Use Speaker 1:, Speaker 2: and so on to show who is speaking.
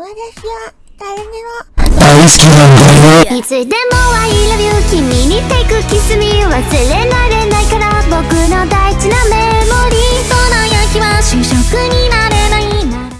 Speaker 1: 私は誰にも。大好きなん
Speaker 2: だよ。いつでも I love you 君に take kiss 忘れられないから。僕の大事な目